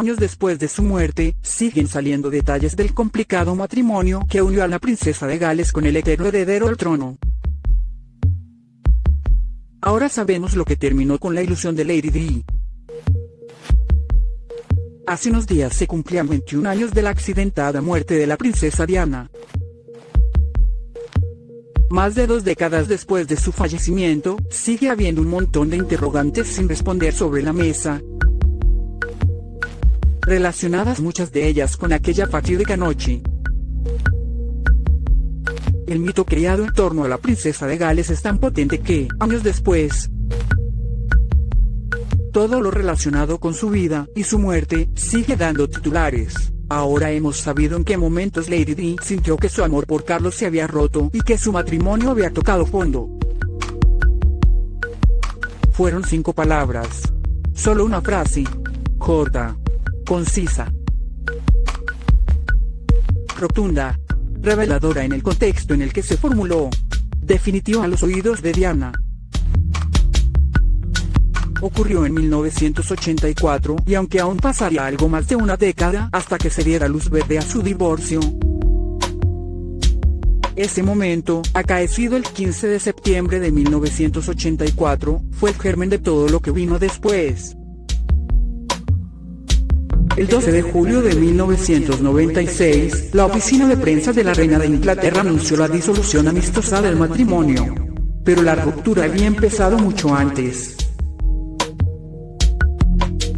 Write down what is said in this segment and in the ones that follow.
Años después de su muerte, siguen saliendo detalles del complicado matrimonio que unió a la princesa de Gales con el eterno heredero al trono. Ahora sabemos lo que terminó con la ilusión de Lady Di. Hace unos días se cumplían 21 años de la accidentada muerte de la princesa Diana. Más de dos décadas después de su fallecimiento, sigue habiendo un montón de interrogantes sin responder sobre la mesa. Relacionadas muchas de ellas con aquella fatídica noche. El mito creado en torno a la princesa de Gales es tan potente que, años después, todo lo relacionado con su vida y su muerte sigue dando titulares. Ahora hemos sabido en qué momentos Lady Di sintió que su amor por Carlos se había roto y que su matrimonio había tocado fondo. Fueron cinco palabras. Solo una frase. Corta. Concisa. Rotunda reveladora en el contexto en el que se formuló. Definitivo a los oídos de Diana. Ocurrió en 1984 y aunque aún pasaría algo más de una década hasta que se diera luz verde a su divorcio, ese momento, acaecido el 15 de septiembre de 1984, fue el germen de todo lo que vino después. El 12 de julio de 1996, la oficina de prensa de la reina de Inglaterra anunció la disolución amistosa del matrimonio. Pero la ruptura había empezado mucho antes.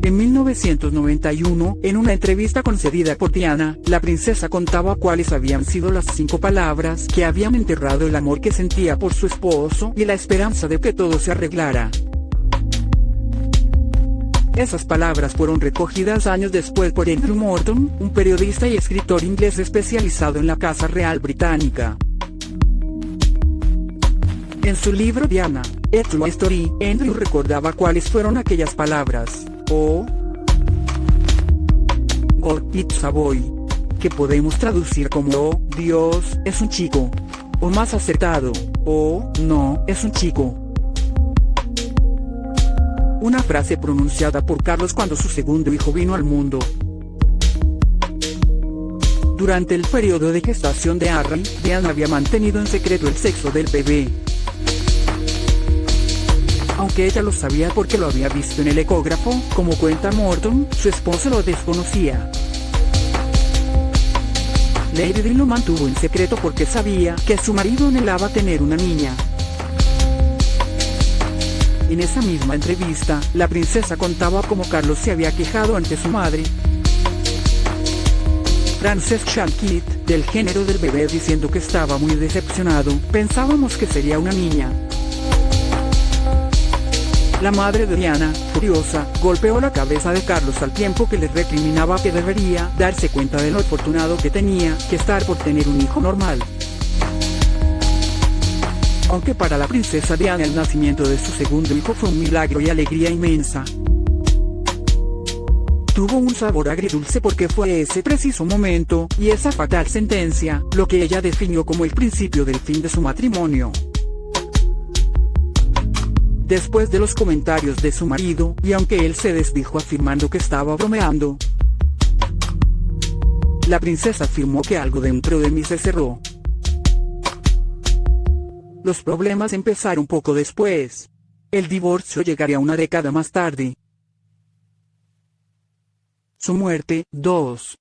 En 1991, en una entrevista concedida por Diana, la princesa contaba cuáles habían sido las cinco palabras que habían enterrado el amor que sentía por su esposo y la esperanza de que todo se arreglara. Esas palabras fueron recogidas años después por Andrew Morton, un periodista y escritor inglés especializado en la Casa Real Británica. En su libro Diana, A True Story, Andrew recordaba cuáles fueron aquellas palabras, o God It's a Boy, que podemos traducir como oh, Dios, es un chico, o más acertado, o no, es un chico. Una frase pronunciada por Carlos cuando su segundo hijo vino al mundo. Durante el periodo de gestación de Harry, Diana había mantenido en secreto el sexo del bebé. Aunque ella lo sabía porque lo había visto en el ecógrafo, como cuenta Morton, su esposo lo desconocía. Lady lo mantuvo en secreto porque sabía que su marido anhelaba tener una niña. En esa misma entrevista, la princesa contaba cómo Carlos se había quejado ante su madre, Frances Shalkit, del género del bebé diciendo que estaba muy decepcionado, pensábamos que sería una niña. La madre de Diana, furiosa, golpeó la cabeza de Carlos al tiempo que le recriminaba que debería darse cuenta de lo afortunado que tenía que estar por tener un hijo normal aunque para la princesa Diana el nacimiento de su segundo hijo fue un milagro y alegría inmensa. Tuvo un sabor agridulce porque fue ese preciso momento, y esa fatal sentencia, lo que ella definió como el principio del fin de su matrimonio. Después de los comentarios de su marido, y aunque él se desdijo afirmando que estaba bromeando, la princesa afirmó que algo dentro de mí se cerró, los problemas empezaron poco después. El divorcio llegaría una década más tarde. Su muerte, 2.